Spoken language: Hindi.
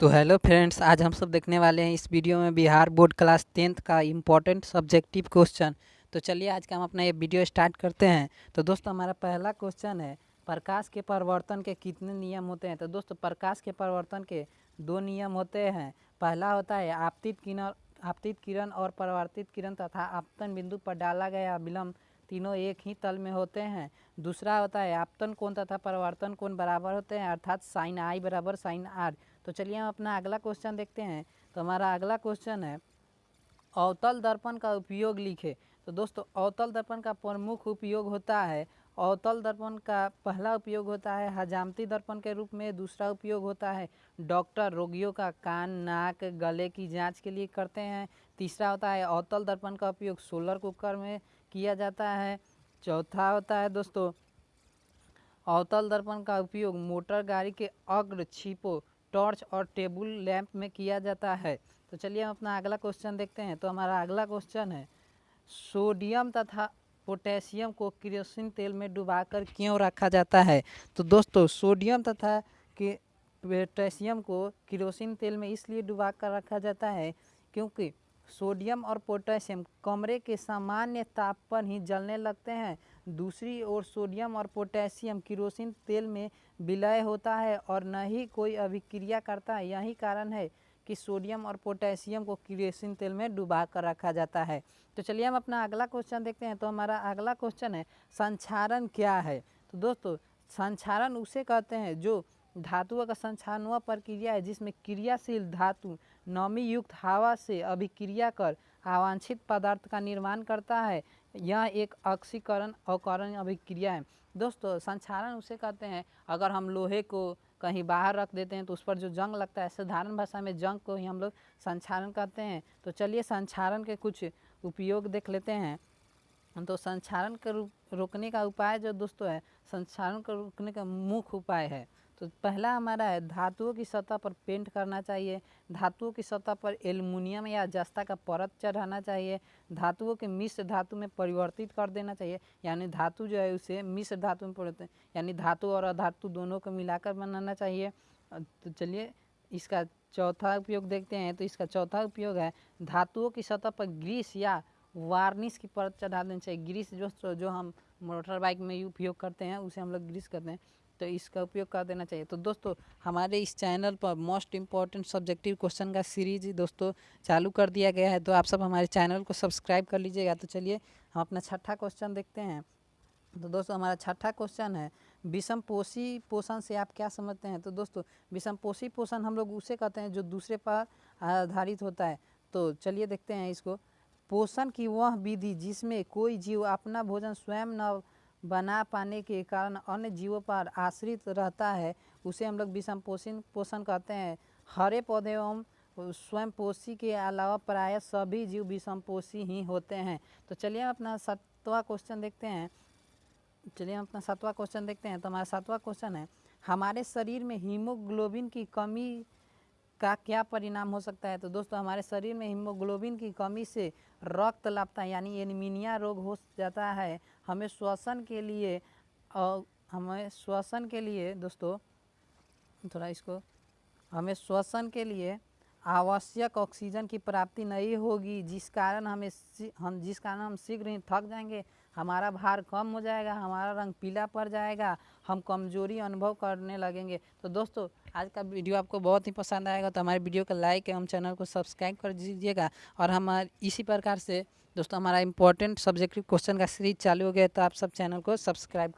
तो हेलो फ्रेंड्स, आज हम सब देखने वाले हैं इस वीडियो में बिहार बोर्ड क्लास टेंथ का इम्पोर्टेंट सब्जेक्टिव क्वेश्चन तो चलिए आज का हम अपना ये वीडियो स्टार्ट करते हैं। तो दोस्तों, हमारा पहला क्वेश्चन है, प्रकाश के परिवर्तन के कितने नियम होते हैं? तो दोस्तों, प्रकाश के परिवर्तन के दो नियम होते हैं। पहला होता है, आपतित किरण आपतित किरण और परिवर्तित किरण तथा आपतन बिंदु पर डाला गया विलम्ब तीनों एक ही तल में होते हैं। दूसरा होता है, आपतन कोण तथा परिवर्तन कोण बराबर होते हैं, अर्थात साइन आई बराबर साइन आर तो चलिए हम अपना अगला क्वेश्चन देखते हैं। तो हमारा अगला क्वेश्चन है, अवतल दर्पण का उपयोग लिखे। तो दोस्तों, अवतल दर्पण का प्रमुख उपयोग होता है, अवतल दर्पण का पहला उपयोग होता है, हजामती दर्पण के रूप में दूसरा उपयोग होता है। डॉक्टर रोगियों का कान, नाक, गले की जाँच के लिए करते हैं। तीसरा होता है, अवतल दर्पण का उपयोग सोलर कुकर में किया जाता है। चौथा होता है, दोस्तों, अवतल दर्पण का उपयोग मोटर गाड़ी के अग्र छिपो टॉर्च और टेबल लैंप में किया जाता है। तो चलिए हम अपना अगला क्वेश्चन देखते हैं। तो हमारा अगला क्वेश्चन है, सोडियम तथा पोटेशियम को किरोसिन तेल में डुबाकर क्यों रखा जाता है? तो दोस्तों, सोडियम तथा के पोटेशियम को किरोसिन तेल में इसलिए डुबा कर रखा जाता है क्योंकि सोडियम और पोटेशियम, कमरे के सामान्य ताप पर ही जलने लगते हैं। दूसरी ओर सोडियम और पोटेशियम किरोसिन तेल में विलय होता है और न ही कोई अभिक्रिया करता है। यही कारण है कि सोडियम और पोटेशियम को किरोसिन तेल में डुबा कर रखा जाता है। तो चलिए हम अपना अगला क्वेश्चन देखते हैं। तो हमारा अगला क्वेश्चन है, संक्षारण क्या है? तो दोस्तों, संक्षारण उसे कहते हैं जो धातुओं का वह प्रक्रिया है, जिसमें क्रियाशील धातु नमी युक्त हवा से अभिक्रिया कर अवांछित पदार्थ का निर्माण करता है, यह एक ऑक्सीकरण अवकरण अभिक्रिया है। दोस्तों, संक्षारण उसे कहते हैं, अगर हम लोहे को कहीं बाहर रख देते हैं तो उस पर जो जंग लगता है, साधारण भाषा में जंग को ही हम लोग संक्षारण कहते हैं। तो चलिए संक्षारण के कुछ उपयोग देख लेते हैं। तो संक्षारण के रोकने का उपाय जो दोस्तों है, संक्षारण को रोकने का मुख्य उपाय है। तो पहला हमारा है, धातुओं की सतह पर पेंट करना चाहिए। धातुओं की सतह पर एल्युमिनियम या जस्ता का परत चढ़ाना चाहिए। धातुओं के मिश्र धातु में परिवर्तित कर देना चाहिए। यानी धातु जो है, उसे मिश्र धातु में परिवर्तित यानी धातु और अधातु दोनों को मिलाकर बनाना चाहिए। तो चलिए, इसका चौथा उपयोग देखते हैं। तो इसका चौथा उपयोग है, धातुओं की सतह पर ग्रीस या वार्निश की परत चढ़ा देनी चाहिए। ग्रीस जो जो हम मोटर बाइक में उपयोग करते हैं, उसे हम लोग ग्रीस करते हैं। तो इसका उपयोग कर देना चाहिए। तो दोस्तों, हमारे इस चैनल पर मोस्ट इंपॉर्टेंट सब्जेक्टिव क्वेश्चन का सीरीज़ दोस्तों चालू कर दिया गया है। तो आप सब हमारे चैनल को सब्सक्राइब कर लीजिएगा। तो चलिए, हम अपना छठा क्वेश्चन देखते हैं। तो दोस्तों, हमारा छठा क्वेश्चन है, विषम पोषी पोषण से आप क्या समझते हैं? तो दोस्तों, विषम पोषी पोषण हम लोग उसे कहते हैं जो दूसरे पर आधारित होता है। तो चलिए देखते हैं इसको। पोषण की वह विधि जिसमें कोई जीव अपना भोजन स्वयं न बना पाने के कारण अन्य जीवों पर आश्रित रहता है, उसे हम लोग विषम पोषण पोषण कहते हैं। हरे पौधे एवं स्वयं पोषी के अलावा प्राय सभी जीव विषम पोषी ही होते हैं। तो चलिए अपना सातवां क्वेश्चन देखते हैं। चलिए हम अपना सातवां क्वेश्चन देखते हैं। तो हमारा सातवां क्वेश्चन है, हमारे शरीर में हीमोग्लोबिन की कमी का क्या परिणाम हो सकता है? तो दोस्तों, हमारे शरीर में हीमोग्लोबिन की कमी से रक्त लापता, यानी एनीमिनिया रोग हो जाता है। हमें श्वसन के लिए और हमें श्वसन के लिए, दोस्तों, थोड़ा इसको, हमें श्वसन के लिए आवश्यक ऑक्सीजन की प्राप्ति नहीं होगी, जिस कारण हमें हम, जिस कारण हम शीघ्र ही थक जाएँगे। हमारा भार कम हो जाएगा, हमारा रंग पीला पड़ जाएगा, हम कमज़ोरी अनुभव करने लगेंगे। तो दोस्तों, आज का वीडियो आपको बहुत ही पसंद आएगा तो हमारे वीडियो को लाइक एवं चैनल को सब्सक्राइब कर दीजिएगा। और हमारे इसी प्रकार से, दोस्तों, हमारा इंपॉर्टेंट सब्जेक्टिव क्वेश्चन का सीरीज़ चालू हो गया तो आप सब चैनल को सब्सक्राइब कर